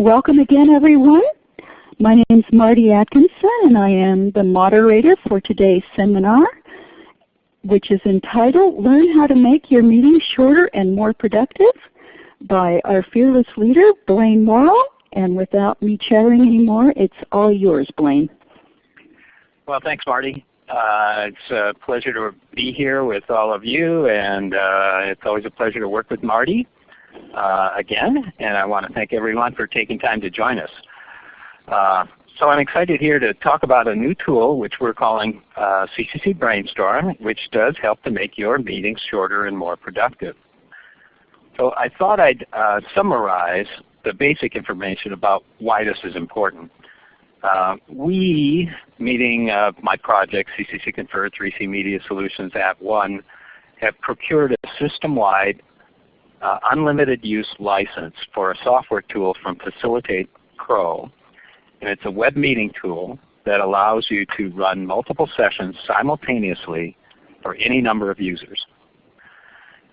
Welcome again everyone. My name is Marty Atkinson and I am the moderator for today's seminar which is entitled Learn How to Make Your Meetings Shorter and More Productive by our fearless leader Blaine Morrow. And without me chattering anymore, it's all yours Blaine. Well thanks Marty. Uh, it's a pleasure to be here with all of you and uh, it's always a pleasure to work with Marty uh, again, and I want to thank everyone for taking time to join us. Uh, so I'm excited here to talk about a new tool which we're calling uh, CCC Brainstorm, which does help to make your meetings shorter and more productive. So I thought I'd uh, summarize the basic information about why this is important. Uh, we, meeting uh, my project CCC Confer 3C Media Solutions at 1, have procured a system-wide Uh, unlimited use license for a software tool from Facilitate Pro. And it's a web meeting tool that allows you to run multiple sessions simultaneously for any number of users.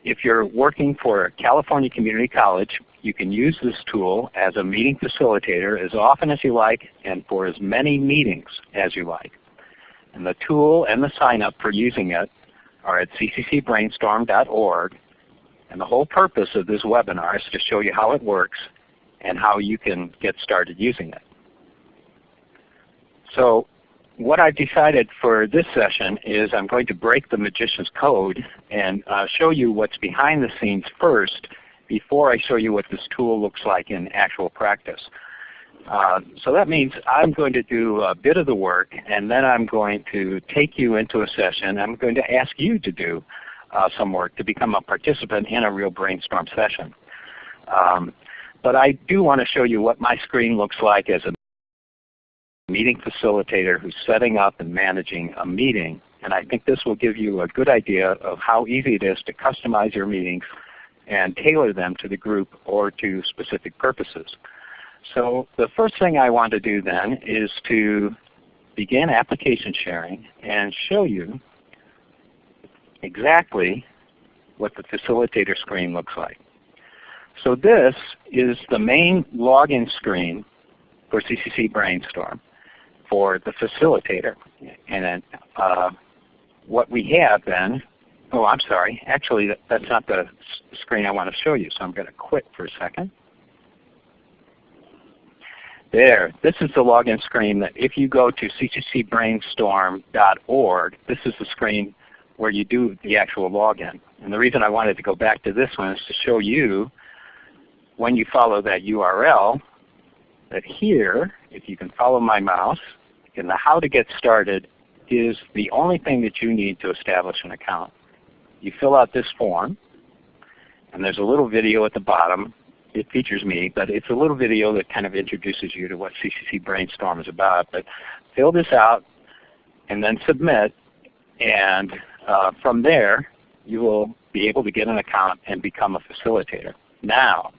If you're working for a California Community College, you can use this tool as a meeting facilitator as often as you like and for as many meetings as you like. And the tool and the sign up for using it are at cccbrainstorm.org and the whole purpose of this webinar is to show you how it works and how you can get started using it. So what I've decided for this session is I'm going to break the magician's code and uh, show you what's behind the scenes first before I show you what this tool looks like in actual practice. Uh, so that means I'm going to do a bit of the work and then I'm going to take you into a session. I'm going to ask you to do uh, some work to become a participant in a real brainstorm session. Um, but I do want to show you what my screen looks like as a meeting facilitator who's setting up and managing a meeting. And I think this will give you a good idea of how easy it is to customize your meetings and tailor them to the group or to specific purposes. So the first thing I want to do then is to begin application sharing and show you exactly what the facilitator screen looks like. So this is the main login screen for CCC Brainstorm for the facilitator. And then uh, what we have then, oh I'm sorry, actually that, that's not the screen I want to show you, so I'm going to quit for a second. There, this is the login screen that if you go to cccbrainstorm.org, this is the screen where you do the actual login. And the reason I wanted to go back to this one is to show you when you follow that URL that here, if you can follow my mouse, in the how to get started is the only thing that you need to establish an account. You fill out this form, and there's a little video at the bottom. It features me, but it's a little video that kind of introduces you to what CCC Brainstorm is about. But fill this out and then submit, and uh, from there, you will be able to get an account and become a facilitator. Now,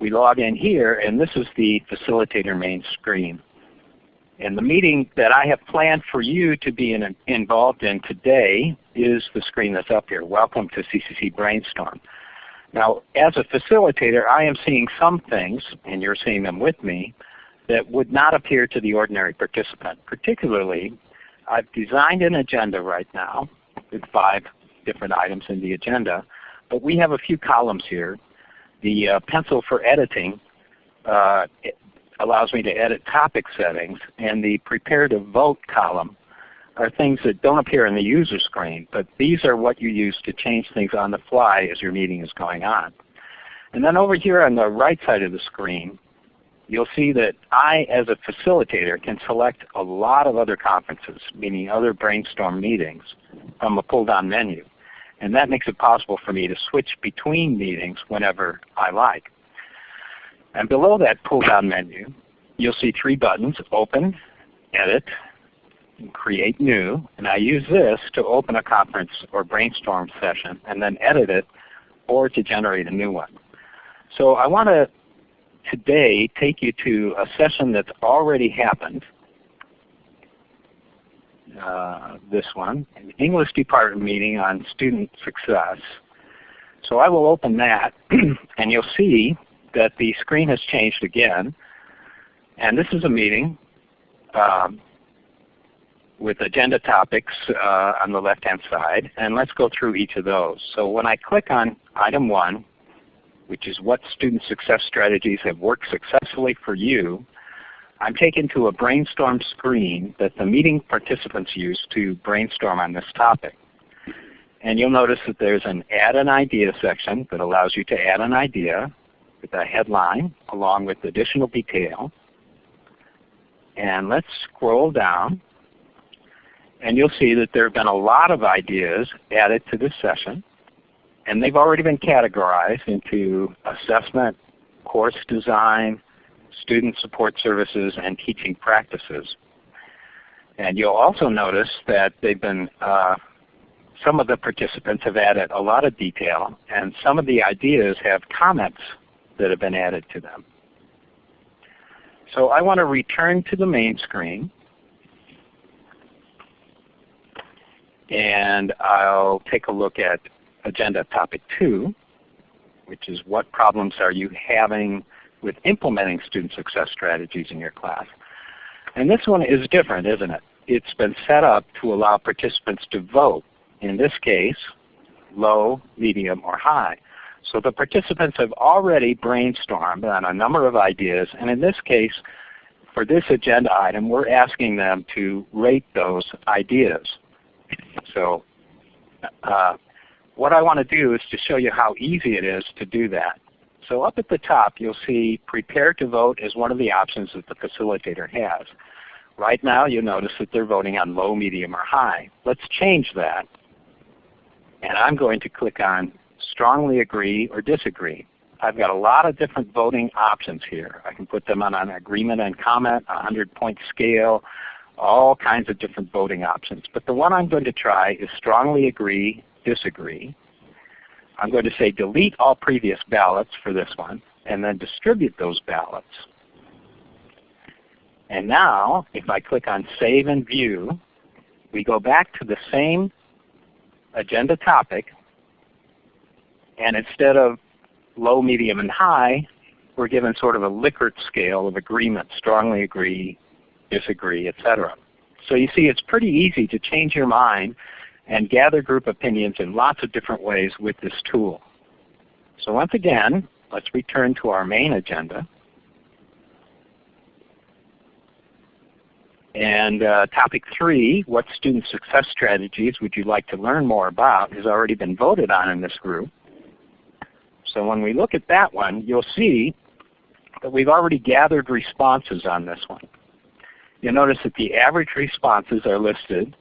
we log in here, and this is the facilitator main screen. And the meeting that I have planned for you to be in, involved in today is the screen that's up here. Welcome to CCC Brainstorm. Now, as a facilitator, I am seeing some things, and you're seeing them with me, that would not appear to the ordinary participant, particularly I've designed an agenda right now with five different items in the agenda, but we have a few columns here. The uh, pencil for editing uh, allows me to edit topic settings, and the prepare to vote column are things that don't appear in the user screen, but these are what you use to change things on the fly as your meeting is going on. And then over here on the right side of the screen, you'll see that I, as a facilitator, can select a lot of other conferences, meaning other brainstorm meetings, from a pull-down menu. And that makes it possible for me to switch between meetings whenever I like. And below that pull-down menu, you'll see three buttons, Open, Edit, and Create New. And I use this to open a conference or brainstorm session and then edit it or to generate a new one. So I want to today take you to a session that's already happened. Uh, this one, an English department meeting on student success. So I will open that and you'll see that the screen has changed again. And this is a meeting um, with agenda topics uh, on the left-hand side. And let's go through each of those. So when I click on item 1, which is what student success strategies have worked successfully for you, I'm taken to a brainstorm screen that the meeting participants use to brainstorm on this topic. And you'll notice that there's an Add an Idea section that allows you to add an idea with a headline along with additional detail. And let's scroll down and you'll see that there have been a lot of ideas added to this session. And they've already been categorized into assessment, course design, student support services, and teaching practices. And you'll also notice that they've been, uh, some of the participants have added a lot of detail, and some of the ideas have comments that have been added to them. So I want to return to the main screen. And I'll take a look at agenda topic 2, which is what problems are you having with implementing student success strategies in your class. And this one is different, isn't it? It's been set up to allow participants to vote, in this case, low, medium, or high. So the participants have already brainstormed on a number of ideas, and in this case, for this agenda item, we're asking them to rate those ideas. So uh, what I want to do is to show you how easy it is to do that. So up at the top you'll see prepare to vote is one of the options that the facilitator has. Right now you'll notice that they're voting on low, medium, or high. Let's change that. And I'm going to click on strongly agree or disagree. I've got a lot of different voting options here. I can put them on an agreement and comment, a 100 point scale, all kinds of different voting options. But the one I'm going to try is strongly agree, disagree. I'm going to say delete all previous ballots for this one and then distribute those ballots. And now if I click on Save and View, we go back to the same agenda topic and instead of low, medium, and high, we're given sort of a Likert scale of agreement, strongly agree, disagree, etc. So you see it's pretty easy to change your mind and gather group opinions in lots of different ways with this tool. So once again, let's return to our main agenda. And uh, topic three, what student success strategies would you like to learn more about, has already been voted on in this group. So when we look at that one, you'll see that we've already gathered responses on this one. You'll notice that the average responses are listed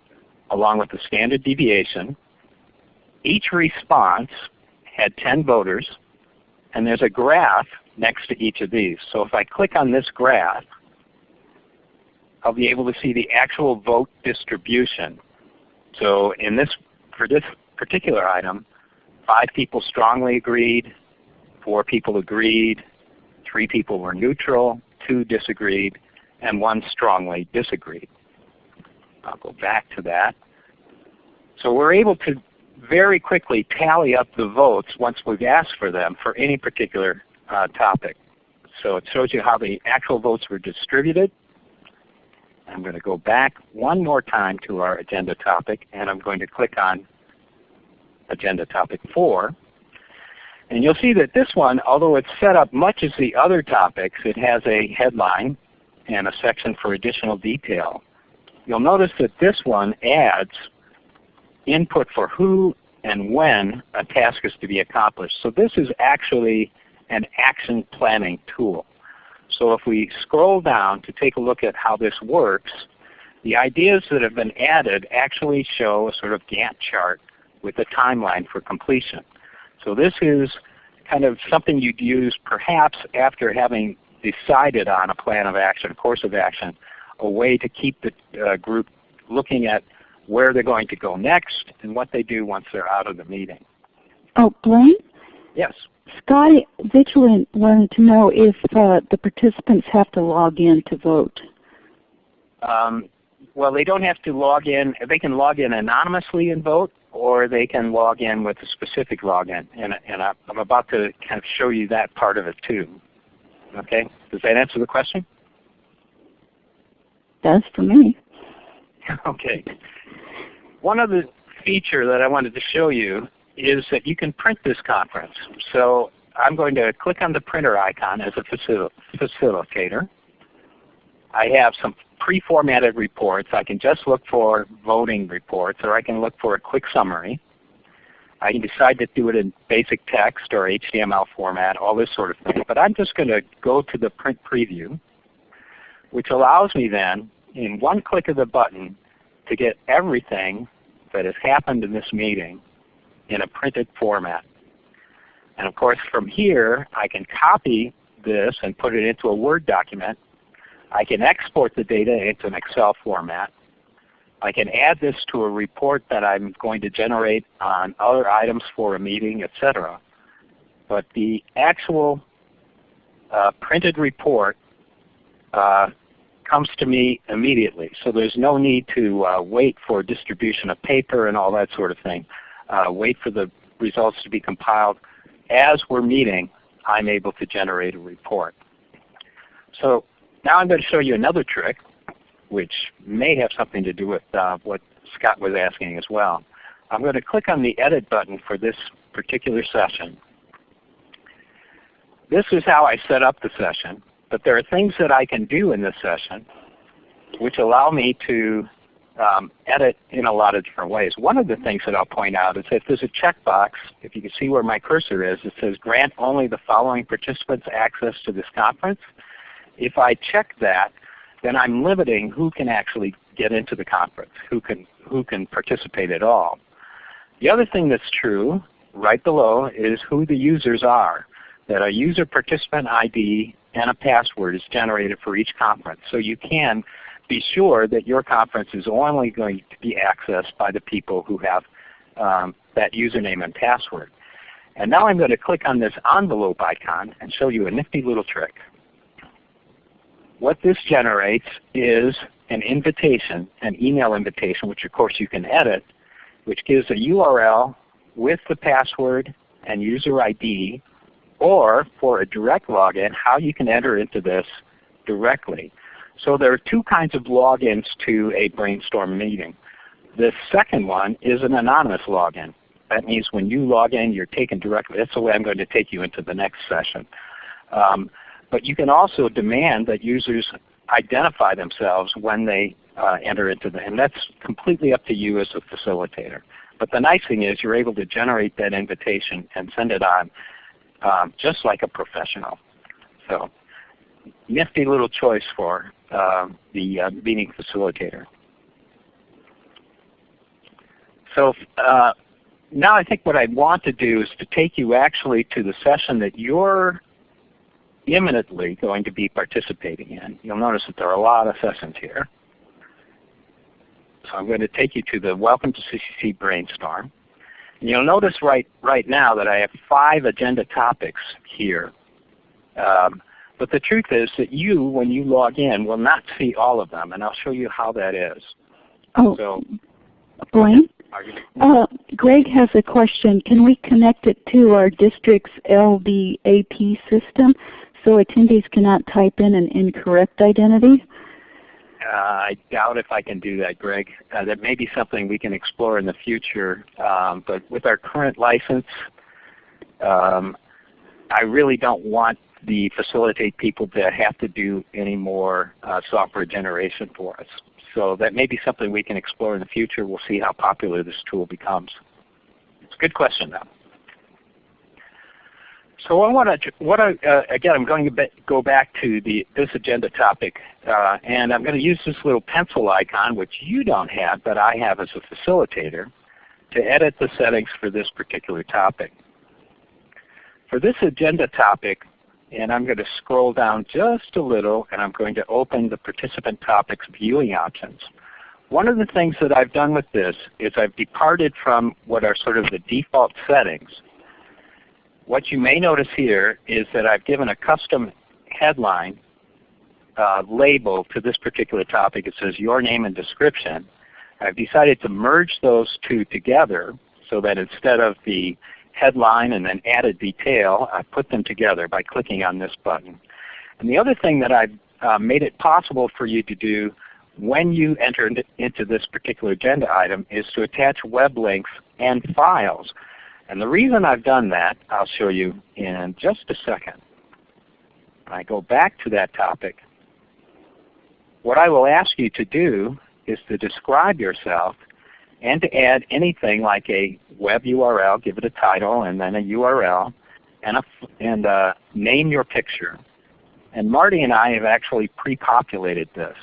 along with the standard deviation. Each response had 10 voters, and there's a graph next to each of these. So if I click on this graph, I'll be able to see the actual vote distribution. So in this, for this particular item, five people strongly agreed, four people agreed, three people were neutral, two disagreed, and one strongly disagreed. I'll go back to that. So we're able to very quickly tally up the votes once we've asked for them for any particular uh, topic. So it shows you how the actual votes were distributed. I'm going to go back one more time to our agenda topic, and I'm going to click on agenda topic 4. And you'll see that this one, although it's set up much as the other topics, it has a headline and a section for additional detail. You'll notice that this one adds input for who and when a task is to be accomplished. So this is actually an action planning tool. So if we scroll down to take a look at how this works, the ideas that have been added actually show a sort of Gantt chart with a timeline for completion. So this is kind of something you'd use perhaps after having decided on a plan of action, course of action, a way to keep the uh, group looking at where they're going to go next and what they do once they're out of the meeting. Oh, Blaine? Yes. Scott Vigallon wanted to know if uh, the participants have to log in to vote. Um, well, they don't have to log in. They can log in anonymously and vote, or they can log in with a specific login. And, and I'm about to kind of show you that part of it too. Okay? Does that answer the question? Does for me. okay. One other feature that I wanted to show you is that you can print this conference. So I'm going to click on the printer icon as a facil facilitator. I have some pre-formatted reports. I can just look for voting reports or I can look for a quick summary. I can decide to do it in basic text or HTML format, all this sort of thing. But I'm just going to go to the print preview, which allows me then, in one click of the button, to get everything that has happened in this meeting in a printed format. And of course from here I can copy this and put it into a Word document. I can export the data into an Excel format. I can add this to a report that I'm going to generate on other items for a meeting, etc. But the actual uh, printed report uh, comes to me immediately. So there's no need to uh, wait for distribution of paper and all that sort of thing. Uh, wait for the results to be compiled. As we're meeting, I'm able to generate a report. So now I'm going to show you another trick which may have something to do with uh, what Scott was asking as well. I'm going to click on the Edit button for this particular session. This is how I set up the session. But there are things that I can do in this session which allow me to um, edit in a lot of different ways. One of the things that I'll point out is if there's a checkbox, if you can see where my cursor is, it says grant only the following participants access to this conference. If I check that, then I'm limiting who can actually get into the conference, who can, who can participate at all. The other thing that's true right below is who the users are, that a user participant ID and a password is generated for each conference. So you can be sure that your conference is only going to be accessed by the people who have um, that username and password. And now I'm going to click on this envelope icon and show you a nifty little trick. What this generates is an invitation, an email invitation, which of course you can edit, which gives a URL with the password and user ID or for a direct login, how you can enter into this directly. So there are two kinds of logins to a brainstorm meeting. The second one is an anonymous login. That means when you log in, you're taken directly. That's the way I'm going to take you into the next session. Um, but you can also demand that users identify themselves when they uh, enter into the, and that's completely up to you as a facilitator. But the nice thing is you're able to generate that invitation and send it on um, just like a professional. So nifty little choice for uh, the uh, meeting facilitator. So uh, now I think what I want to do is to take you actually to the session that you're imminently going to be participating in. You'll notice that there are a lot of sessions here. So I'm going to take you to the Welcome to CCC Brainstorm. And you'll notice right, right now that I have five agenda topics here. Um, but the truth is that you, when you log in, will not see all of them, and I'll show you how that is. Oh, so, Blaine? Uh, Greg has a question. Can we connect it to our district's LDAP system so attendees cannot type in an incorrect identity? Uh, I doubt if I can do that, Greg. Uh, that may be something we can explore in the future. Um, but with our current license, um, I really don't want the facilitate people to have to do any more uh, software generation for us. So that may be something we can explore in the future. We'll see how popular this tool becomes. It's a good question though. So I want to, what I, uh, again, I'm going to go back to the, this agenda topic, uh, and I'm going to use this little pencil icon, which you don't have, but I have as a facilitator, to edit the settings for this particular topic. For this agenda topic, and I'm going to scroll down just a little, and I'm going to open the participant topics viewing options. One of the things that I've done with this is I've departed from what are sort of the default settings what you may notice here is that I've given a custom headline uh, label to this particular topic. It says your name and description. I've decided to merge those two together so that instead of the headline and then added detail, I put them together by clicking on this button. And the other thing that I've uh, made it possible for you to do when you enter into this particular agenda item is to attach web links and files. And the reason I've done that, I'll show you in just a second. I go back to that topic. What I will ask you to do is to describe yourself and to add anything like a web URL, give it a title and then a URL, and, a, and uh, name your picture. And Marty and I have actually pre-populated this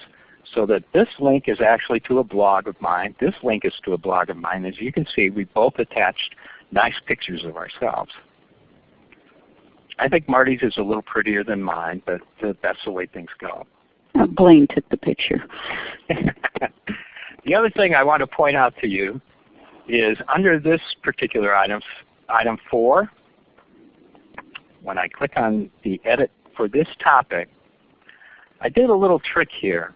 so that this link is actually to a blog of mine. This link is to a blog of mine. As you can see, we both attached nice pictures of ourselves. I think Marty's is a little prettier than mine, but that's the way things go. Uh, Blaine took the picture. the other thing I want to point out to you is under this particular item, item 4, when I click on the edit for this topic, I did a little trick here.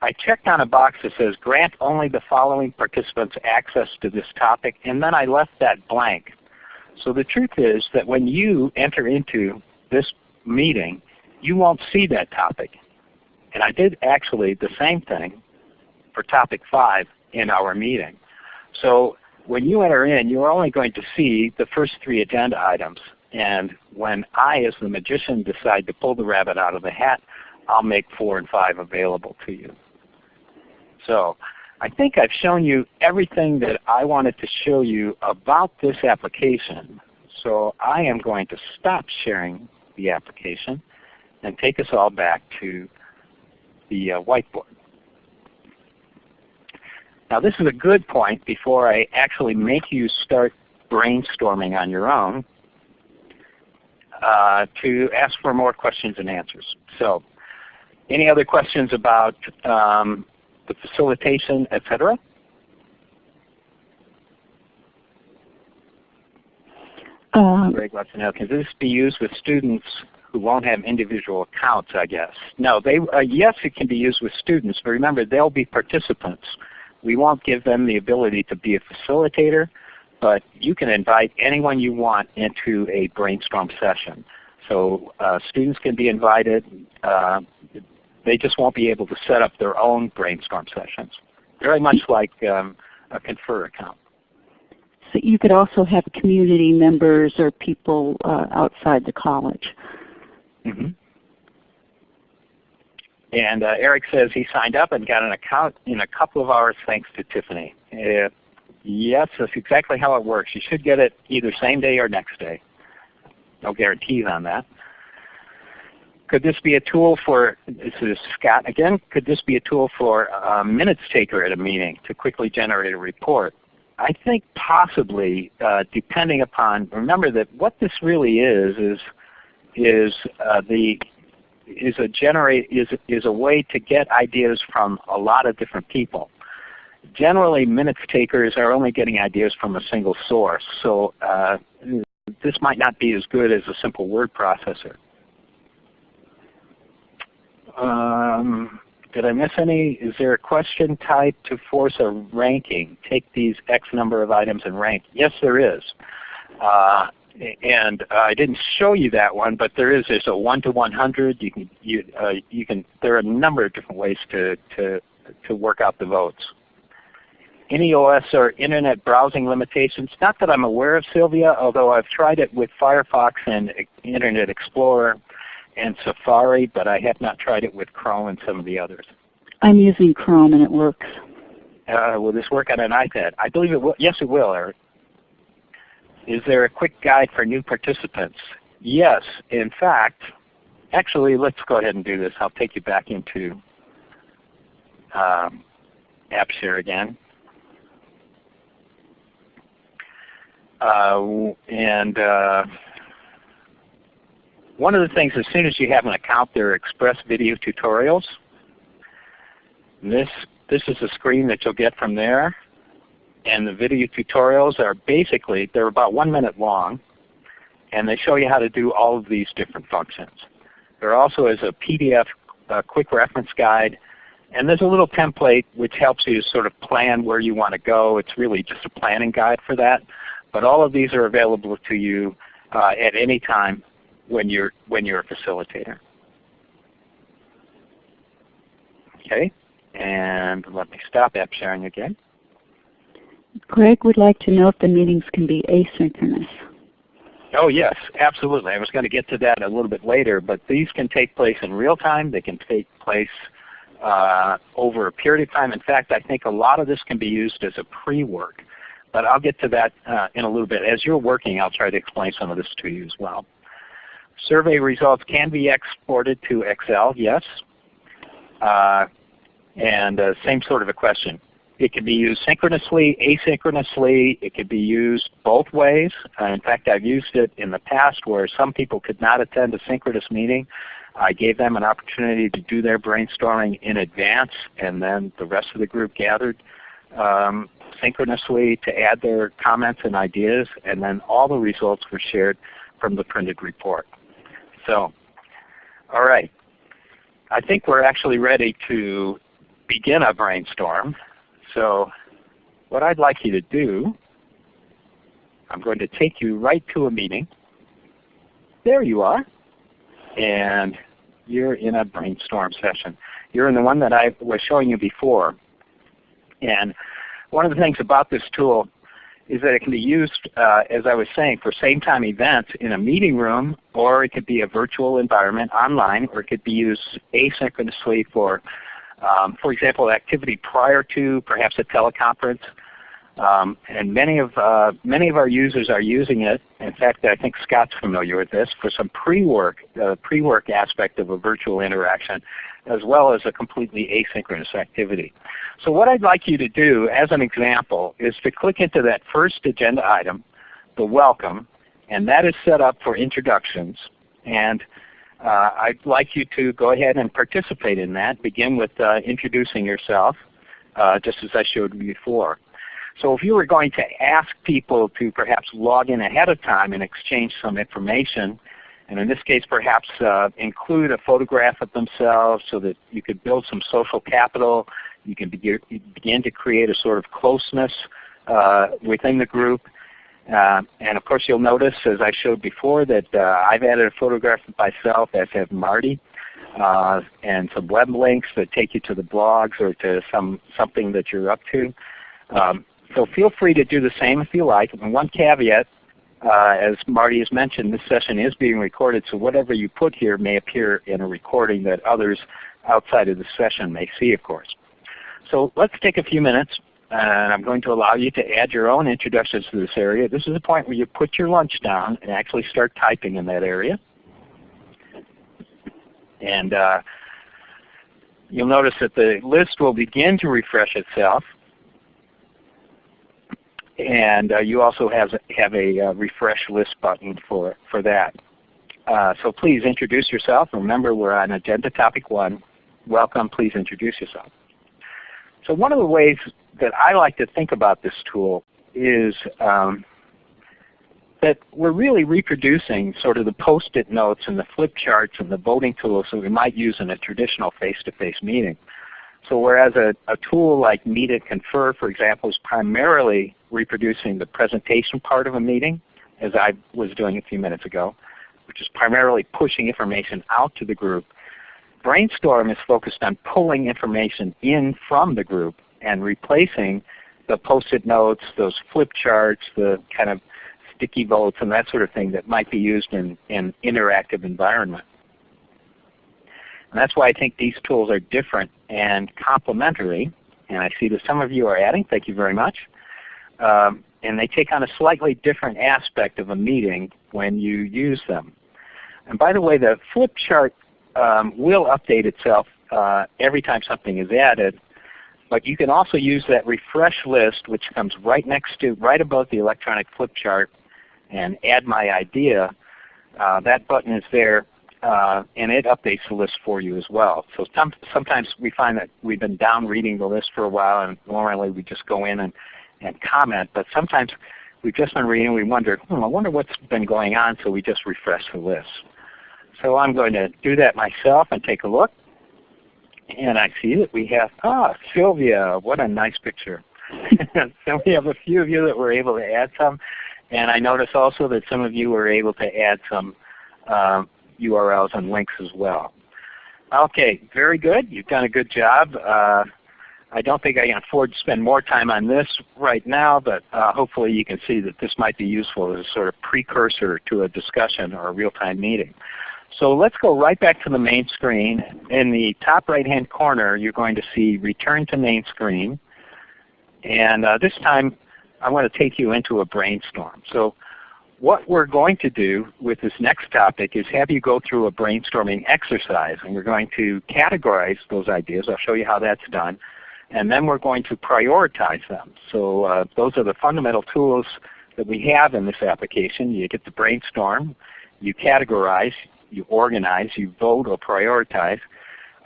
I checked on a box that says grant only the following participants access to this topic, and then I left that blank. So the truth is that when you enter into this meeting, you won't see that topic. And I did actually the same thing for topic 5 in our meeting. So when you enter in, you're only going to see the first three agenda items. And when I, as the magician, decide to pull the rabbit out of the hat, I'll make 4 and 5 available to you. So I think I've shown you everything that I wanted to show you about this application. So I am going to stop sharing the application and take us all back to the uh, whiteboard. Now this is a good point before I actually make you start brainstorming on your own uh, to ask for more questions and answers. So any other questions about um, the facilitation, etc.? Um, Greg wants to know, can this be used with students who won't have individual accounts, I guess? No, they, uh, yes, it can be used with students, but remember, they'll be participants. We won't give them the ability to be a facilitator, but you can invite anyone you want into a brainstorm session. So uh, students can be invited. Uh, they just won't be able to set up their own brainstorm sessions. Very much like um, a Confer account. So you could also have community members or people uh, outside the college. Mm -hmm. And uh, Eric says he signed up and got an account in a couple of hours thanks to Tiffany. Uh, yes, that's exactly how it works. You should get it either same day or next day. No guarantees on that. Could this be a tool for, this is Scott again, could this be a tool for a minutes taker at a meeting to quickly generate a report? I think possibly, uh, depending upon, remember that what this really is, is, is uh, the is a generate is is a way to get ideas from a lot of different people. Generally, minutes takers are only getting ideas from a single source, so uh, this might not be as good as a simple word processor. Um, did I miss any? Is there a question type to force a ranking? Take these X number of items and rank. Yes, there is. Uh, and uh, I didn't show you that one, but there is. There's a one to 100. You can you uh, you can. There are a number of different ways to to to work out the votes. Any OS or Internet browsing limitations? Not that I'm aware of, Sylvia. Although I've tried it with Firefox and Internet Explorer and Safari, but I have not tried it with Chrome and some of the others. I'm using Chrome and it works. Uh, will this work on an iPad? I believe it will. Yes, it will, Eric. Is there a quick guide for new participants? Yes. In fact, actually, let's go ahead and do this. I'll take you back into um, AppShare again. Uh, and uh, one of the things, as soon as you have an account, there are Express video tutorials. This, this is a screen that you'll get from there. And the video tutorials are basically, they're about one minute long. And they show you how to do all of these different functions. There also is a PDF a quick reference guide, and there's a little template which helps you sort of plan where you want to go. It's really just a planning guide for that. But all of these are available to you uh, at any time when you're, when you're a facilitator. Okay, and let me stop app sharing again. Greg would like to know if the meetings can be asynchronous. Oh yes, absolutely. I was going to get to that a little bit later, but these can take place in real time. They can take place uh, over a period of time. In fact, I think a lot of this can be used as a pre-work. But I'll get to that uh, in a little bit. As you're working, I'll try to explain some of this to you as well. Survey results can be exported to Excel, yes. Uh, and uh, same sort of a question. It can be used synchronously, asynchronously. It could be used both ways. Uh, in fact, I've used it in the past where some people could not attend a synchronous meeting. I gave them an opportunity to do their brainstorming in advance, and then the rest of the group gathered um, synchronously to add their comments and ideas, and then all the results were shared from the printed report. So, all right. I think we're actually ready to begin a brainstorm. So what I'd like you to do, I'm going to take you right to a meeting. There you are. And you're in a brainstorm session. You're in the one that I was showing you before. And one of the things about this tool is that it can be used, uh, as I was saying, for same-time events in a meeting room, or it could be a virtual environment online, or it could be used asynchronously for um, for example, activity prior to perhaps a teleconference. Um, and many of, uh, many of our users are using it. In fact, I think Scott's familiar with this for some pre-work, uh, pre-work aspect of a virtual interaction, as well as a completely asynchronous activity. So what I'd like you to do as an example is to click into that first agenda item, the welcome, and that is set up for introductions. And uh, I'd like you to go ahead and participate in that. Begin with uh, introducing yourself, uh, just as I showed you before. So if you were going to ask people to perhaps log in ahead of time and exchange some information, and in this case perhaps uh, include a photograph of themselves so that you could build some social capital, you can begin to create a sort of closeness uh, within the group, uh, and of course you'll notice, as I showed before, that uh, I've added a photograph of myself, as have Marty, uh, and some web links that take you to the blogs or to some something that you're up to. Um, so feel free to do the same if you like. And one caveat, uh, as Marty has mentioned, this session is being recorded, so whatever you put here may appear in a recording that others outside of the session may see, of course. So let's take a few minutes and I'm going to allow you to add your own introductions to this area. This is a point where you put your lunch down and actually start typing in that area. And uh, you'll notice that the list will begin to refresh itself. And uh, you also have, have a uh, refresh list button for, for that. Uh, so please introduce yourself. Remember we're on agenda topic 1. Welcome. Please introduce yourself. So one of the ways that I like to think about this tool is um, that we're really reproducing sort of the post-it notes and the flip charts and the voting tools that we might use in a traditional face-to-face -face meeting. So whereas a, a tool like Meet and Confer, for example, is primarily reproducing the presentation part of a meeting, as I was doing a few minutes ago, which is primarily pushing information out to the group, Brainstorm is focused on pulling information in from the group and replacing the post-it notes, those flip charts, the kind of sticky votes and that sort of thing that might be used in an in interactive environment. And that's why I think these tools are different and complementary. And I see that some of you are adding. Thank you very much. Um, and they take on a slightly different aspect of a meeting when you use them. And by the way, the flip chart um, will update itself uh, every time something is added. But you can also use that refresh list which comes right next to, right above the electronic flip chart and add my idea. Uh, that button is there uh, and it updates the list for you as well. So some, sometimes we find that we've been down reading the list for a while and normally we just go in and, and comment. But sometimes we've just been reading we wonder, hmm, I wonder what's been going on so we just refresh the list. So I'm going to do that myself and take a look. And I see that we have, ah, Sylvia, what a nice picture. so we have a few of you that were able to add some. And I notice also that some of you were able to add some uh, URLs and links as well. Okay, very good. You've done a good job. Uh, I don't think I can afford to spend more time on this right now, but uh, hopefully you can see that this might be useful as a sort of precursor to a discussion or a real-time meeting. So let's go right back to the main screen. In the top right-hand corner, you're going to see Return to Main Screen. And uh, this time, I want to take you into a brainstorm. So what we're going to do with this next topic is have you go through a brainstorming exercise. And we're going to categorize those ideas. I'll show you how that's done. And then we're going to prioritize them. So uh, those are the fundamental tools that we have in this application. You get the brainstorm, you categorize, you organize, you vote or prioritize.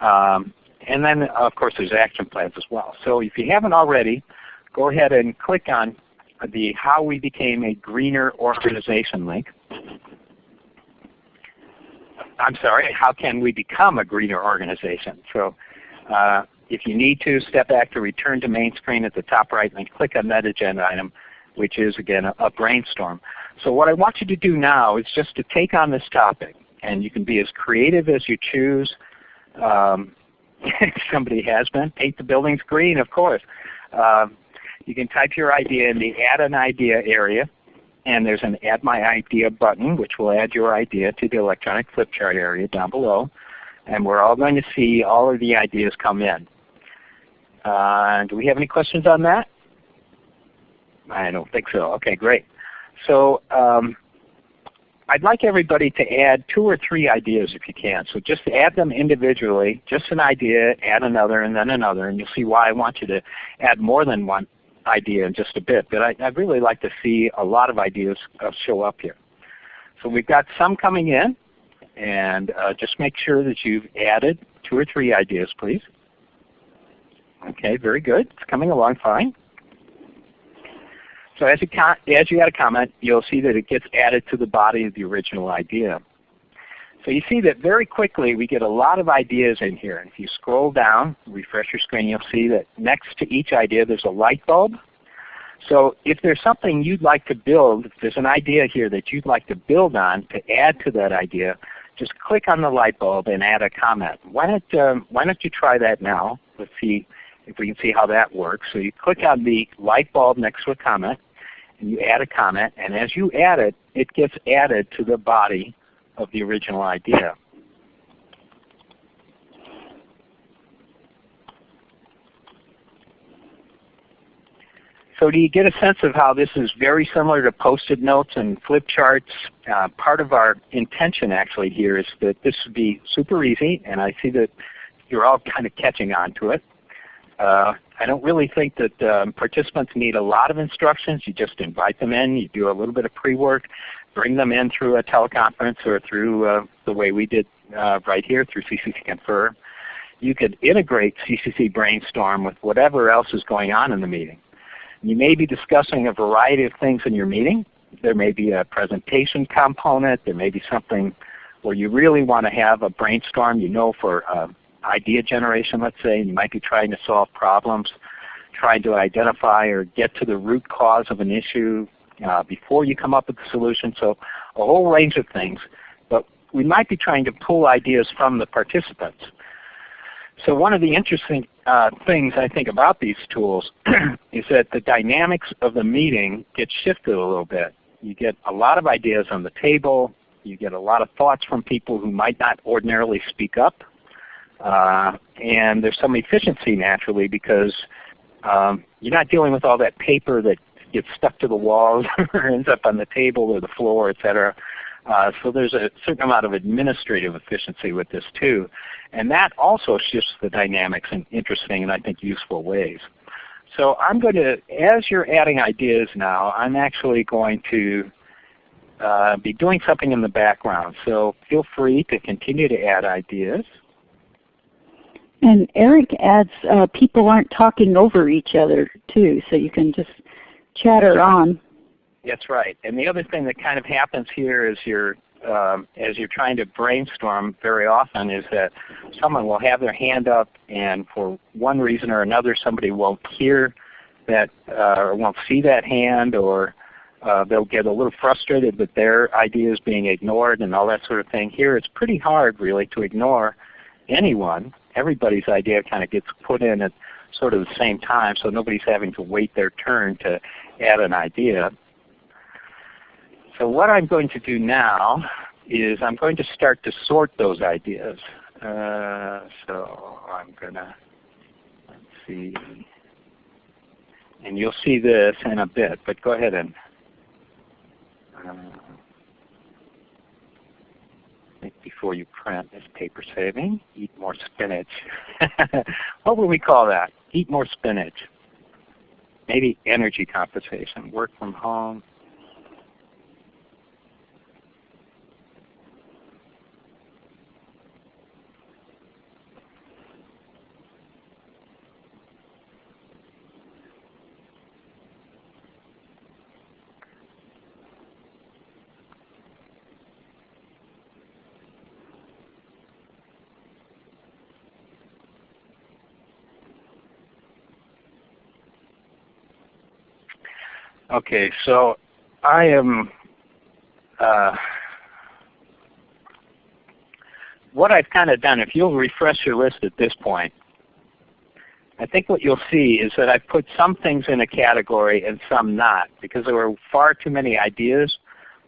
Um, and then of course there's action plans as well. So if you haven't already, go ahead and click on the How We Became a Greener Organization link. I'm sorry, how can we become a greener organization? So uh, if you need to, step back to return to main screen at the top right and click on that agenda item, which is again a, a brainstorm. So what I want you to do now is just to take on this topic and you can be as creative as you choose. Um, somebody has been. Paint the buildings green, of course. Um, you can type your idea in the Add an Idea area, and there's an Add My Idea button, which will add your idea to the electronic flip chart area down below. And we're all going to see all of the ideas come in. Uh, do we have any questions on that? I don't think so. Okay, great. So um, I'd like everybody to add two or three ideas if you can. So just add them individually, just an idea, add another, and then another, and you'll see why I want you to add more than one idea in just a bit. But I, would really like to see a lot of ideas uh, show up here. So we've got some coming in, and uh, just make sure that you've added two or three ideas, please. Okay, very good. It's coming along fine. So as you, as you add a comment, you'll see that it gets added to the body of the original idea. So you see that very quickly we get a lot of ideas in here. And if you scroll down, refresh your screen, you'll see that next to each idea there's a light bulb. So if there's something you'd like to build, if there's an idea here that you'd like to build on to add to that idea, just click on the light bulb and add a comment. Why don't, um, why don't you try that now? Let's see if we can see how that works. So you click on the light bulb next to a comment, and you add a comment, and as you add it, it gets added to the body of the original idea. So do you get a sense of how this is very similar to post-it notes and flip charts? Uh, part of our intention actually here is that this would be super easy, and I see that you're all kind of catching on to it. Uh, I don't really think that um, participants need a lot of instructions. You just invite them in, you do a little bit of pre-work, bring them in through a teleconference or through uh, the way we did uh, right here through CCC Confer. You could integrate CCC Brainstorm with whatever else is going on in the meeting. You may be discussing a variety of things in your meeting. There may be a presentation component. There may be something where you really want to have a brainstorm, you know, for uh, idea generation, let's say, and you might be trying to solve problems, trying to identify or get to the root cause of an issue uh, before you come up with the solution. So a whole range of things. But we might be trying to pull ideas from the participants. So one of the interesting uh, things I think about these tools is that the dynamics of the meeting get shifted a little bit. You get a lot of ideas on the table. You get a lot of thoughts from people who might not ordinarily speak up. Uh, and there's some efficiency naturally because um, you're not dealing with all that paper that gets stuck to the walls or ends up on the table or the floor, etc. Uh, so there's a certain amount of administrative efficiency with this too. And that also shifts the dynamics in interesting and I think useful ways. So I'm going to, as you're adding ideas now, I'm actually going to uh, be doing something in the background. So feel free to continue to add ideas. And Eric adds uh, people aren't talking over each other too, so you can just chatter on. That's right. And the other thing that kind of happens here is you're um, as you're trying to brainstorm very often is that someone will have their hand up and for one reason or another somebody won't hear that uh, or won't see that hand or uh, they'll get a little frustrated that their idea is being ignored and all that sort of thing. Here it's pretty hard really to ignore anyone. Everybody's idea kind of gets put in at sort of the same time so nobody's having to wait their turn to add an idea. So what I'm going to do now is I'm going to start to sort those ideas. Uh, so I'm going to, let's see, and you'll see this in a bit, but go ahead and uh, before you print is paper saving. Eat more spinach. what would we call that? Eat more spinach. Maybe energy compensation. Work from home. Okay, so I am uh, what I've kind of done, if you'll refresh your list at this point, I think what you'll see is that I've put some things in a category and some not because there were far too many ideas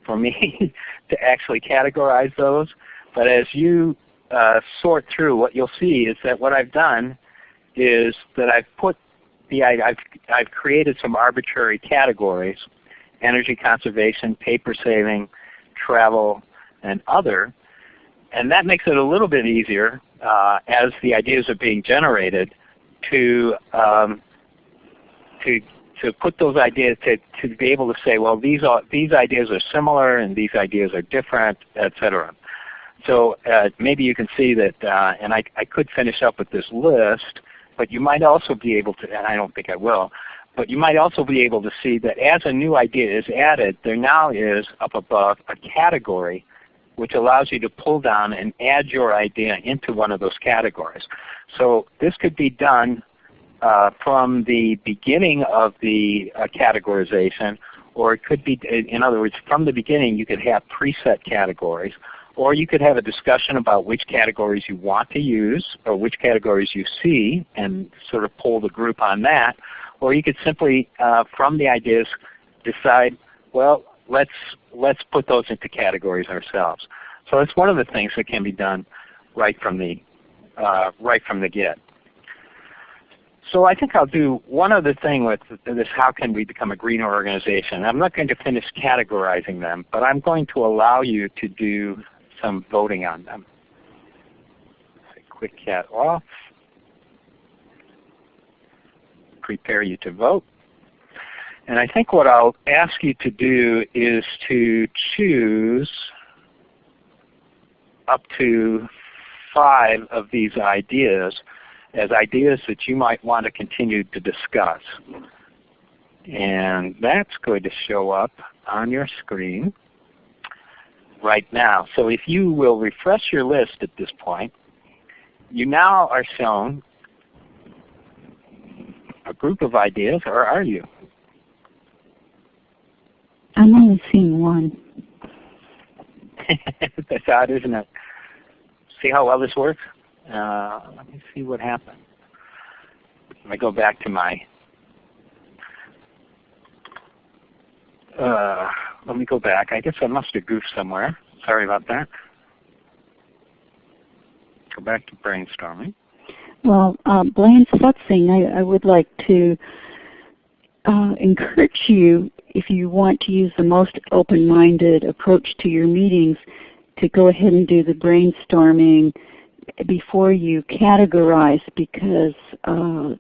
for me to actually categorize those. But as you uh, sort through, what you'll see is that what I've done is that I've put the, I've, I've created some arbitrary categories, energy conservation, paper saving, travel, and other. And that makes it a little bit easier uh, as the ideas are being generated to, um, to, to put those ideas, to, to be able to say, well, these, are, these ideas are similar and these ideas are different, etc. So uh, maybe you can see that, uh, and I, I could finish up with this list, but you might also be able to, and I don't think I will, but you might also be able to see that as a new idea is added, there now is up above a category which allows you to pull down and add your idea into one of those categories. So this could be done uh, from the beginning of the uh, categorization, or it could be, in other words, from the beginning you could have preset categories, or you could have a discussion about which categories you want to use or which categories you see and sort of pull the group on that. Or you could simply, uh, from the ideas, decide, well, let's, let's put those into categories ourselves. So it's one of the things that can be done right from the, uh, right from the get. So I think I'll do one other thing with this how can we become a greener organization. I'm not going to finish categorizing them, but I'm going to allow you to do some voting on them. Quick cat off. Prepare you to vote. And I think what I'll ask you to do is to choose up to five of these ideas as ideas that you might want to continue to discuss. And that's going to show up on your screen right now. So if you will refresh your list at this point, you now are shown a group of ideas, or are you? I'm only seeing one. That's odd, isn't it? See how well this works? Uh, let me see what happens. Me go back to my uh, let me go back. I guess I must have goofed somewhere. Sorry about that. Go back to brainstorming. Well, uh, Blaine Futzing, I, I would like to uh, encourage you, if you want to use the most open-minded approach to your meetings, to go ahead and do the brainstorming before you categorize because uh,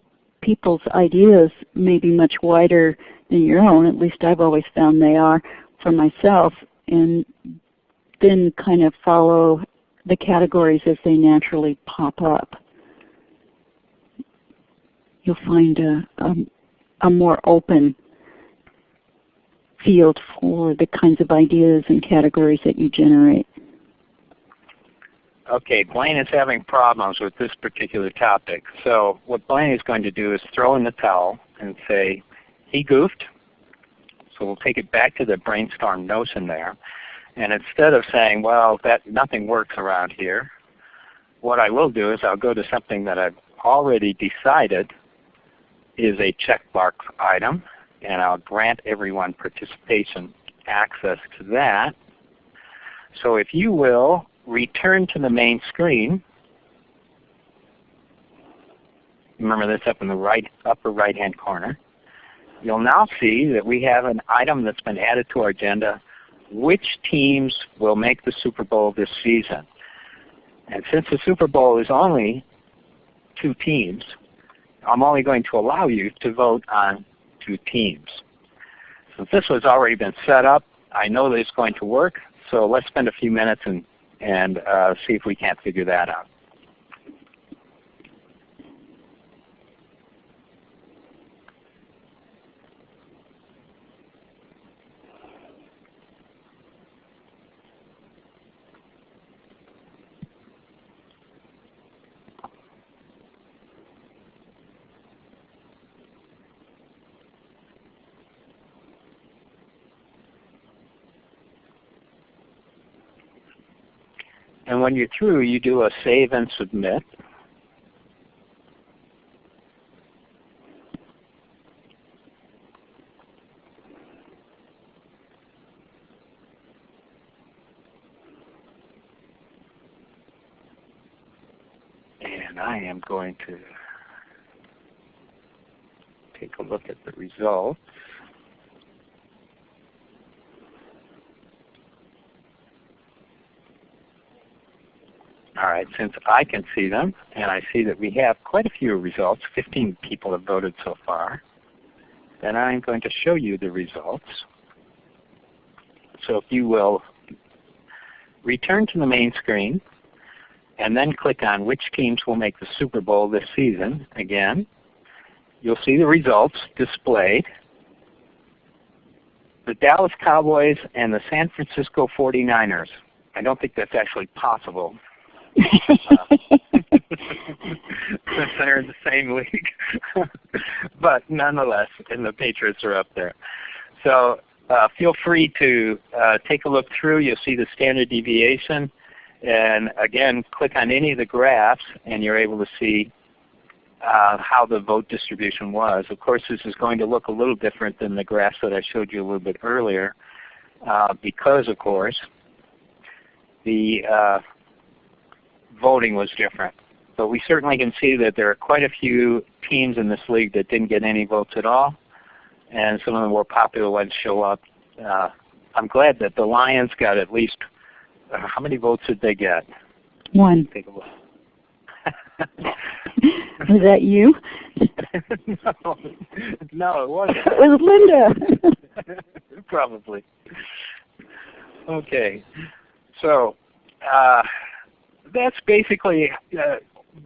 people's ideas may be much wider than your own. At least I've always found they are for myself. And then kind of follow the categories as they naturally pop up. You'll find a, a, a more open field for the kinds of ideas and categories that you generate. Okay, Blaine is having problems with this particular topic. So what Blaine is going to do is throw in the towel and say, he goofed. So we'll take it back to the brainstorm notion there. And instead of saying, well, that nothing works around here, what I will do is I'll go to something that I've already decided is a checkmark item, and I'll grant everyone participation access to that. So if you will return to the main screen. Remember this up in the right upper right hand corner. You'll now see that we have an item that's been added to our agenda. Which teams will make the Super Bowl this season? And since the Super Bowl is only two teams, I'm only going to allow you to vote on two teams. Since this has already been set up, I know that it's going to work. So let's spend a few minutes and and uh, see if we can't figure that out. And when you're through, you do a save and submit. And I am going to take a look at the results. Since I can see them, and I see that we have quite a few results, 15 people have voted so far, then I'm going to show you the results. So if you will return to the main screen, and then click on which teams will make the Super Bowl this season again, you'll see the results displayed. The Dallas Cowboys and the San Francisco 49ers. I don't think that's actually possible since they're in the same league. but nonetheless, and the Patriots are up there. So uh, feel free to uh, take a look through. You'll see the standard deviation. And again, click on any of the graphs and you're able to see uh, how the vote distribution was. Of course, this is going to look a little different than the graphs that I showed you a little bit earlier uh, because, of course, the uh, voting was different. But we certainly can see that there are quite a few teams in this league that didn't get any votes at all, and some of the more popular ones show up. Uh, I'm glad that the Lions got at least, uh, how many votes did they get? One. Take a look. was that you? no, no, it wasn't. It was Linda. Probably. Okay, so uh, that's basically uh,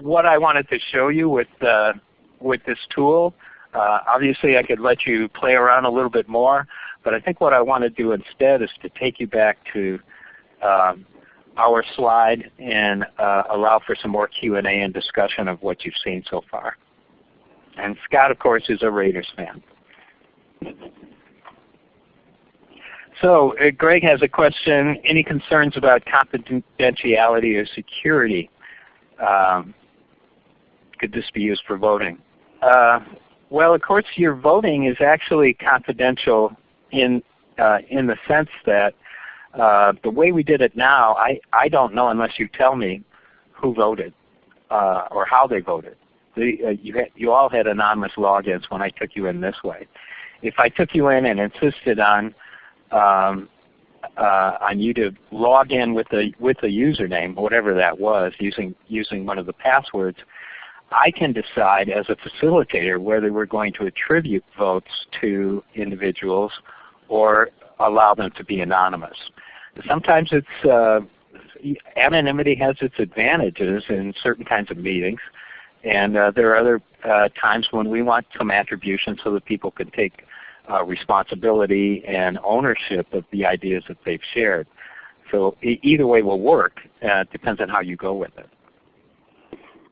what I wanted to show you with uh, with this tool. Uh, obviously, I could let you play around a little bit more, but I think what I want to do instead is to take you back to um, our slide and uh, allow for some more Q&A and discussion of what you've seen so far. And Scott, of course, is a Raiders fan. So uh, Greg has a question. Any concerns about confidentiality or security? Um, could this be used for voting? Uh, well, of course, your voting is actually confidential in uh, in the sense that uh, the way we did it now, I, I don't know unless you tell me who voted uh, or how they voted. The, uh, you, you all had anonymous logins when I took you in this way. If I took you in and insisted on um, uh, on you to log in with a with a username, whatever that was, using using one of the passwords, I can decide as a facilitator whether we're going to attribute votes to individuals or allow them to be anonymous. Sometimes it's uh, anonymity has its advantages in certain kinds of meetings, and uh, there are other uh, times when we want some attribution so that people can take uh, responsibility and ownership of the ideas that they've shared. So e either way will work. Uh, depends on how you go with it.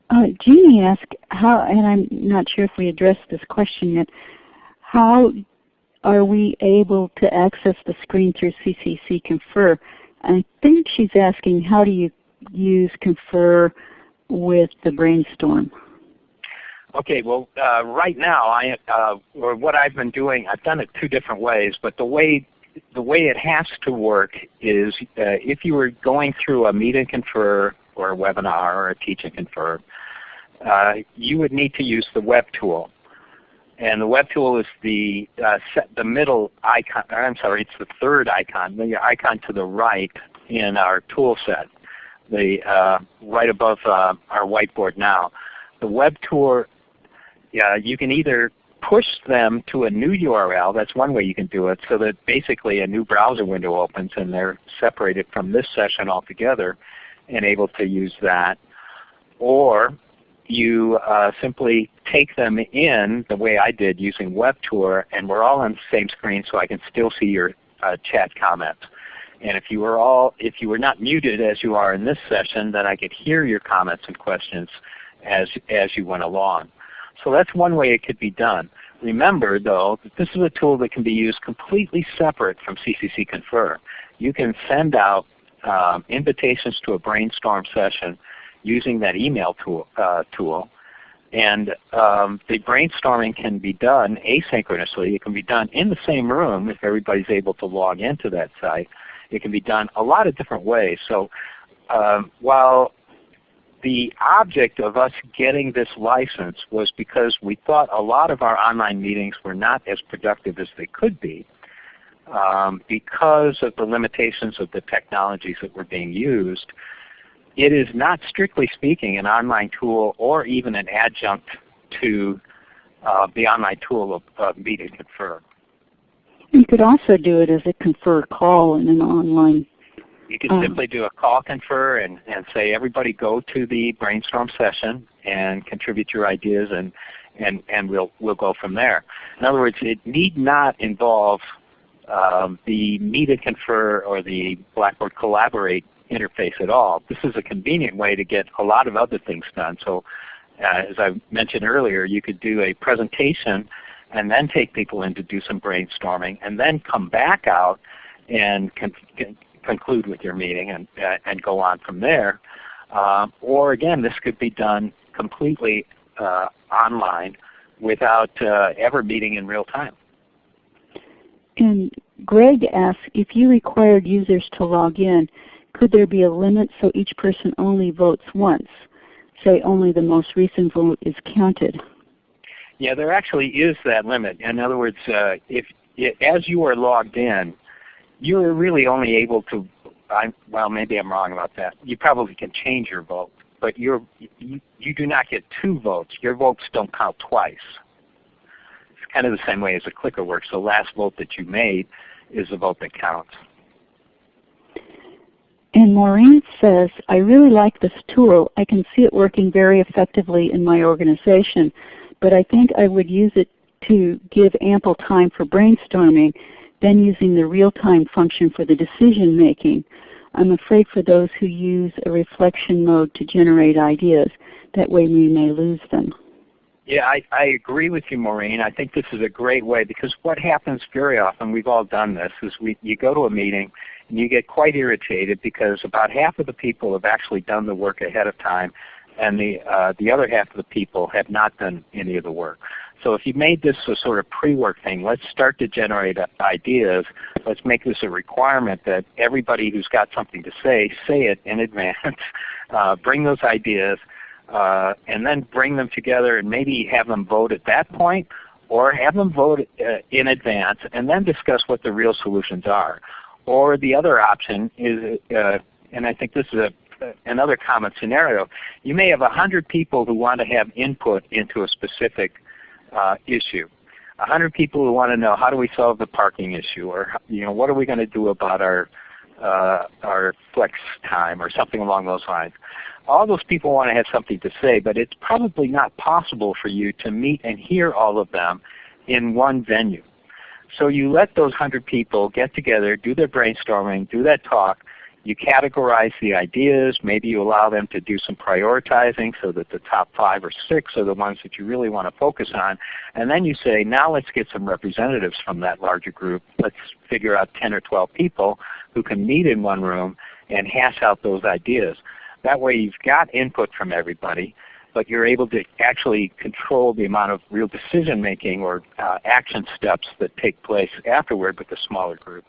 Uh, Jeannie asked how, and I'm not sure if we addressed this question yet. How are we able to access the screen through CCC Confer? I think she's asking how do you use Confer with the brainstorm? Okay, well, uh, right now, I uh, or what I've been doing, I've done it two different ways. But the way the way it has to work is uh, if you were going through a meet and confer or a webinar or a teach and confer, uh, you would need to use the web tool. And the web tool is the uh, set, the middle icon. I'm sorry, it's the third icon, the icon to the right in our tool set, the uh, right above uh, our whiteboard now. The web tool, yeah, you can either push them to a new URL. That's one way you can do it, so that basically a new browser window opens and they're separated from this session altogether and able to use that. Or you uh, simply take them in the way I did using WebTour, and we're all on the same screen so I can still see your uh, chat comments. And if you were all, if you were not muted as you are in this session, then I could hear your comments and questions as as you went along. So that's one way it could be done. Remember though that this is a tool that can be used completely separate from CCC Confer. You can send out um, invitations to a brainstorm session using that email tool. Uh, tool. And um, the brainstorming can be done asynchronously. It can be done in the same room if everybody's able to log into that site. It can be done a lot of different ways. So um, while the object of us getting this license was because we thought a lot of our online meetings were not as productive as they could be um, because of the limitations of the technologies that were being used it is not strictly speaking an online tool or even an adjunct to uh, the online tool of, of Meet and Confer. You could also do it as a confer call in an online. You can um, simply do a call confer and, and say everybody go to the brainstorm session and contribute your ideas and, and, and we'll, we'll go from there. In other words, it need not involve um, the Meet and Confer or the Blackboard Collaborate interface at all. This is a convenient way to get a lot of other things done. So uh, as I mentioned earlier, you could do a presentation and then take people in to do some brainstorming and then come back out and con conclude with your meeting and, uh, and go on from there. Uh, or again, this could be done completely uh, online without uh, ever meeting in real time. And Greg asks, if you required users to log in, could there be a limit so each person only votes once? Say only the most recent vote is counted. Yeah, there actually is that limit. In other words, uh, if as you are logged in, you're really only able to, I, well maybe I'm wrong about that. You probably can change your vote, but you're, you, you do not get two votes. Your votes don't count twice. It's kind of the same way as a clicker works. The last vote that you made is the vote that counts. And Maureen says, I really like this tool. I can see it working very effectively in my organization, but I think I would use it to give ample time for brainstorming, then using the real-time function for the decision making. I'm afraid for those who use a reflection mode to generate ideas. That way we may lose them. Yeah, I, I agree with you, Maureen. I think this is a great way because what happens very often, we've all done this, is we, you go to a meeting and you get quite irritated because about half of the people have actually done the work ahead of time and the, uh, the other half of the people have not done any of the work. So if you made this a sort of pre-work thing, let's start to generate ideas. Let's make this a requirement that everybody who's got something to say, say it in advance. uh, bring those ideas, uh, and then bring them together and maybe have them vote at that point, or have them vote uh, in advance and then discuss what the real solutions are. Or the other option is, uh, and I think this is a, another common scenario, you may have 100 people who want to have input into a specific uh, issue. 100 people who want to know how do we solve the parking issue or you know, what are we going to do about our, uh, our flex time or something along those lines. All those people want to have something to say, but it's probably not possible for you to meet and hear all of them in one venue. So you let those 100 people get together, do their brainstorming, do that talk, you categorize the ideas, maybe you allow them to do some prioritizing so that the top five or six are the ones that you really want to focus on. And then you say, now let's get some representatives from that larger group. Let's figure out 10 or 12 people who can meet in one room and hash out those ideas. That way you've got input from everybody, but you're able to actually control the amount of real decision making or uh, action steps that take place afterward with the smaller group.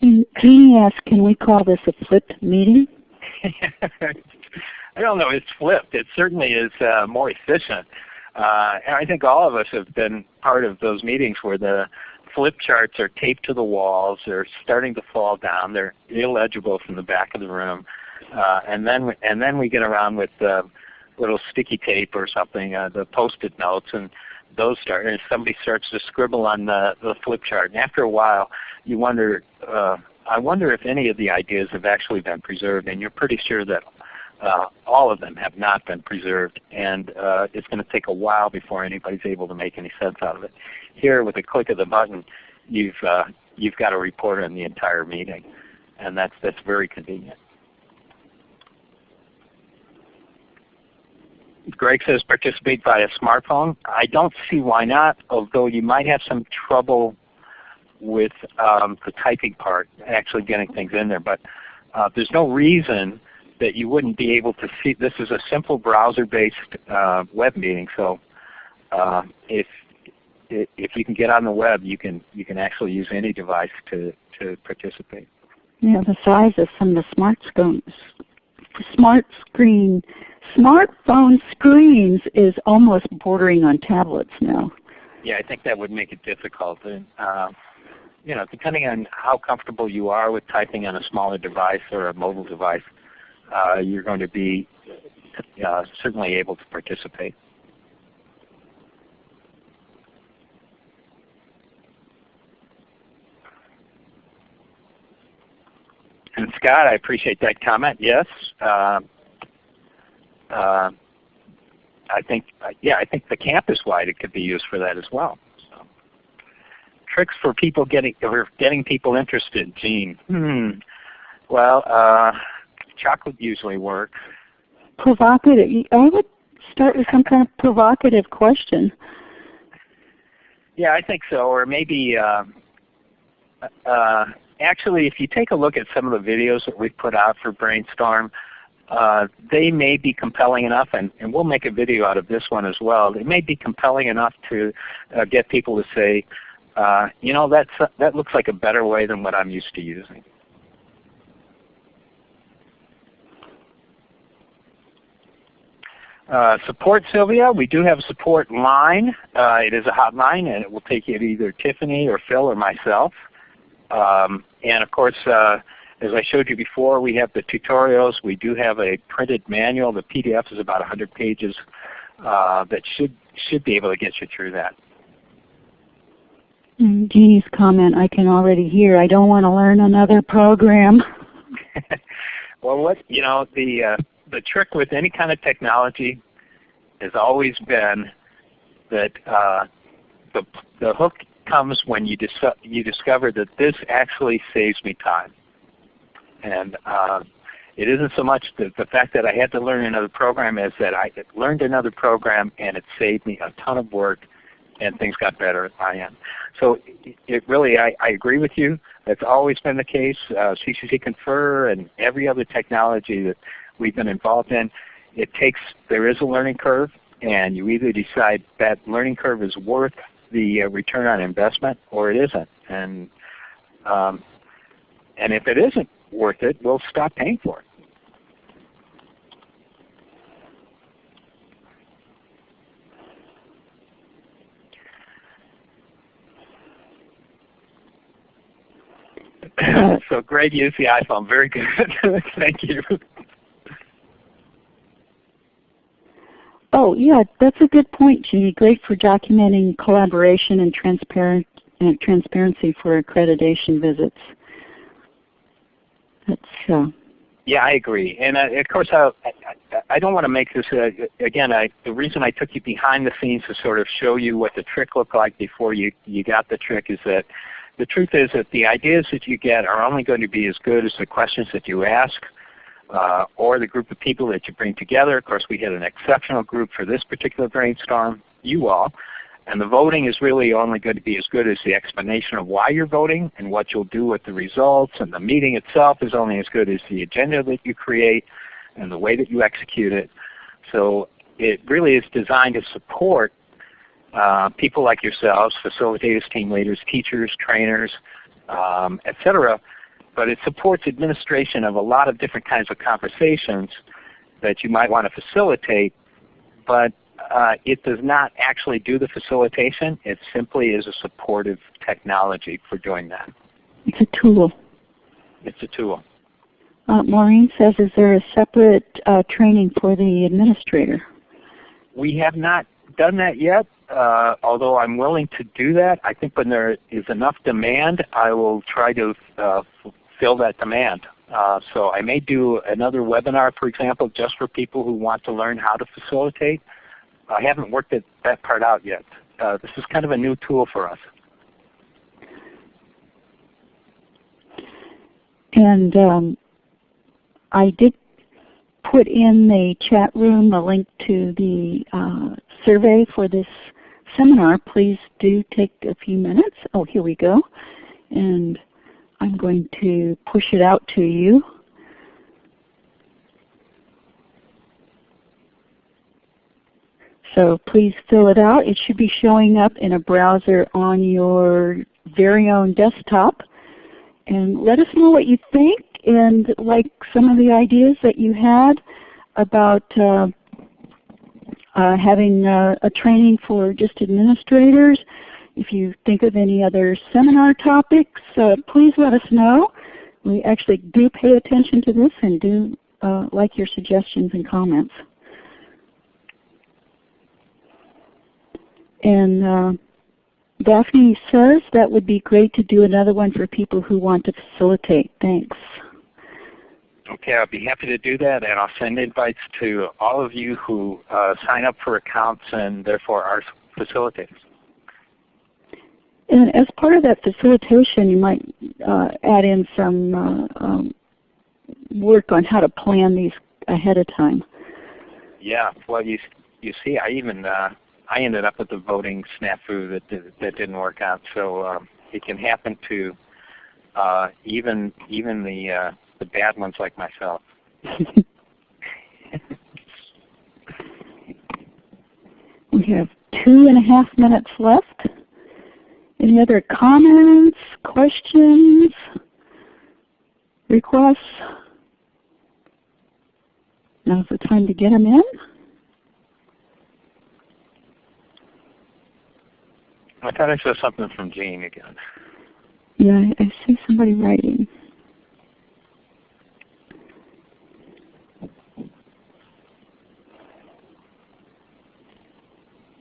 Jeannie asks, can we call this a flipped meeting? I don't know. It's flipped. It certainly is uh, more efficient. Uh, and I think all of us have been part of those meetings where the flip charts are taped to the walls. They're starting to fall down. They're illegible from the back of the room. Uh, and then we, and then we get around with uh, little sticky tape or something, uh, the post-it notes, and those start. And somebody starts to scribble on the, the flip chart. And after a while, you wonder, uh, I wonder if any of the ideas have actually been preserved, and you're pretty sure that uh, all of them have not been preserved, and uh, it's going to take a while before anybody's able to make any sense out of it. Here, with a click of the button, you've uh, you've got a report on the entire meeting, and that's that's very convenient. Greg says participate via smartphone. I don't see why not, although you might have some trouble with um, the typing part, actually getting things in there. But uh, there's no reason that you wouldn't be able to see. This is a simple browser-based uh, web meeting, so uh, if if you can get on the web, you can you can actually use any device to to participate. Yeah, the size of some of the smart smart screen, smartphone screens is almost bordering on tablets now. Yeah, I think that would make it difficult. And, uh, you know, depending on how comfortable you are with typing on a smaller device or a mobile device, uh, you're going to be uh, certainly able to participate. And Scott, I appreciate that comment. Yes, uh, I think, yeah, I think the campus-wide it could be used for that as well tricks for people getting or getting people interested, Gene? Hmm. Well, uh, chocolate usually works. Provocative. I would start with some kind of provocative question. Yeah, I think so. Or maybe uh, uh, actually, if you take a look at some of the videos that we've put out for Brainstorm, they may be compelling enough, and, and we'll make a video out of this one as well. They may be compelling enough to uh, get people to say, uh, you know, that's, that looks like a better way than what I'm used to using. Uh, support Sylvia, we do have a support line. Uh, it is a hotline and it will take you to either Tiffany or Phil or myself. Um, and of course, uh, as I showed you before, we have the tutorials. We do have a printed manual. The PDF is about 100 pages uh, that should, should be able to get you through that. Jeannie's comment I can already hear. I don't want to learn another program. well, what you know the uh, the trick with any kind of technology has always been that uh, the the hook comes when you dis you discover that this actually saves me time, and uh, it isn't so much the, the fact that I had to learn another program as that I learned another program and it saved me a ton of work and things got better at my end. So it really, I, I agree with you. That's always been the case. Uh, CCC Confer and every other technology that we've been involved in, it takes, there is a learning curve, and you either decide that learning curve is worth the uh, return on investment or it isn't. And, um, and if it isn't worth it, we'll stop paying for it. so Greg used the iPhone. Very good. Thank you. Oh yeah, that's a good point, Jeannie. Great for documenting collaboration and transparent and transparency for accreditation visits. Yeah, I agree. And uh, of course, I, I don't want to make this, uh, again, I, the reason I took you behind the scenes to sort of show you what the trick looked like before you, you got the trick is that the truth is that the ideas that you get are only going to be as good as the questions that you ask uh, or the group of people that you bring together. Of course, we had an exceptional group for this particular brainstorm, you all. And the voting is really only going to be as good as the explanation of why you're voting and what you'll do with the results. And the meeting itself is only as good as the agenda that you create and the way that you execute it. So it really is designed to support uh, people like yourselves, facilitators, team leaders, teachers, trainers, um, etc. But it supports administration of a lot of different kinds of conversations that you might want to facilitate, but uh, it does not actually do the facilitation. It simply is a supportive technology for doing that. It's a tool. It's a tool. Uh, Maureen says, is there a separate uh, training for the administrator? We have not done that yet, uh, although I'm willing to do that. I think when there is enough demand, I will try to uh, fill that demand. Uh, so I may do another webinar, for example, just for people who want to learn how to facilitate. I haven't worked at that part out yet. Uh, this is kind of a new tool for us. And um, I did put in the chat room a link to the uh, survey for this seminar. Please do take a few minutes. Oh, here we go. And I'm going to push it out to you. So please fill it out. It should be showing up in a browser on your very own desktop. And let us know what you think and like some of the ideas that you had about uh, uh, having a, a training for just administrators. If you think of any other seminar topics, uh, please let us know. We actually do pay attention to this and do uh, like your suggestions and comments. And uh, Daphne says that would be great to do another one for people who want to facilitate. Thanks. Okay, I'll be happy to do that, and I'll send invites to all of you who uh, sign up for accounts and therefore are facilitators. And as part of that facilitation, you might uh, add in some uh, um, work on how to plan these ahead of time. Yeah, well, you you see, I even uh, I ended up with the voting snafu that did, that didn't work out. So um, it can happen to uh, even even the uh, the bad ones like myself. we have two and a half minutes left. Any other comments, questions, requests? Now's the time to get them in. I thought I saw something from Jean again. Yeah, I see somebody writing.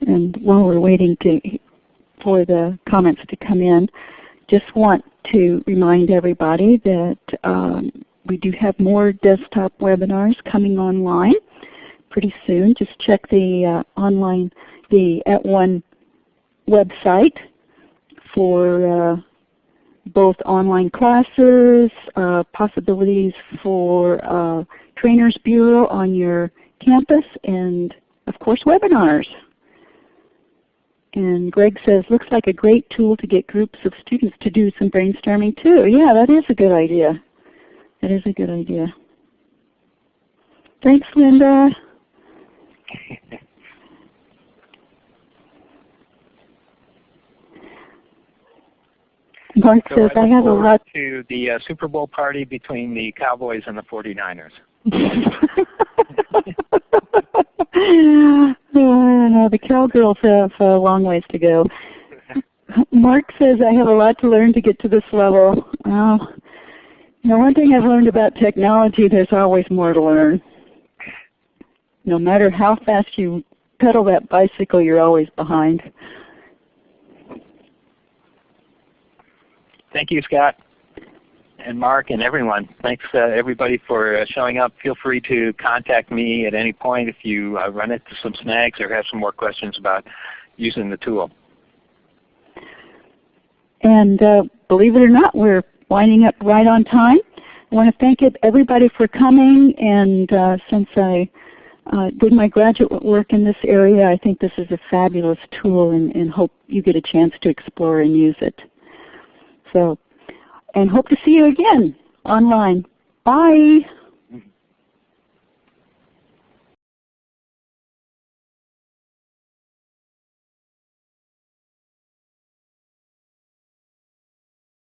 And while we're waiting to, for the comments to come in, just want to remind everybody that um, we do have more desktop webinars coming online pretty soon. Just check the uh, online, the @ONE website for uh, both online classes, uh, possibilities for uh, Trainers Bureau on your campus, and of course webinars. And Greg says, looks like a great tool to get groups of students to do some brainstorming too. Yeah, that is a good idea. That is a good idea. Thanks, Linda. Mark says, I, have a lot to the uh, Super Bowl party between the Cowboys and the 49ers. oh, the cowgirls have a long ways to go. Mark says, I have a lot to learn to get to this level. Well, you know, one thing I've learned about technology, there's always more to learn. No matter how fast you pedal that bicycle, you're always behind. Thank you, Scott. and Mark and everyone. Thanks uh, everybody for uh, showing up. Feel free to contact me at any point if you uh, run into some snags or have some more questions about using the tool. And uh, believe it or not, we're winding up right on time. I want to thank everybody for coming and uh, since I uh, did my graduate work in this area, I think this is a fabulous tool and, and hope you get a chance to explore and use it. So, and hope to see you again online. Bye.